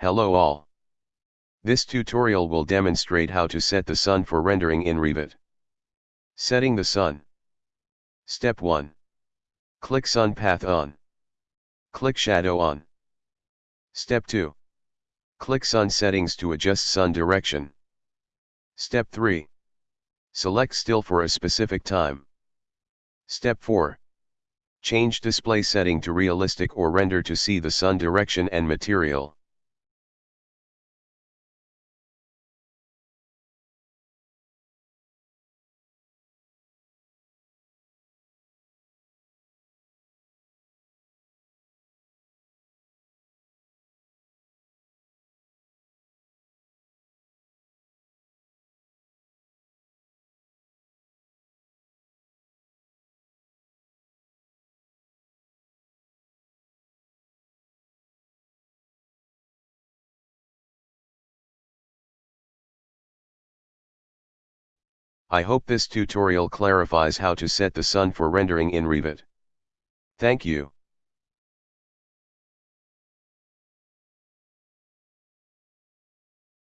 Hello all. This tutorial will demonstrate how to set the sun for rendering in Revit. Setting the sun. Step 1. Click sun path on. Click shadow on. Step 2. Click sun settings to adjust sun direction. Step 3. Select still for a specific time. Step 4. Change display setting to realistic or render to see the sun direction and material. I hope this tutorial clarifies how to set the sun for rendering in Revit. Thank you.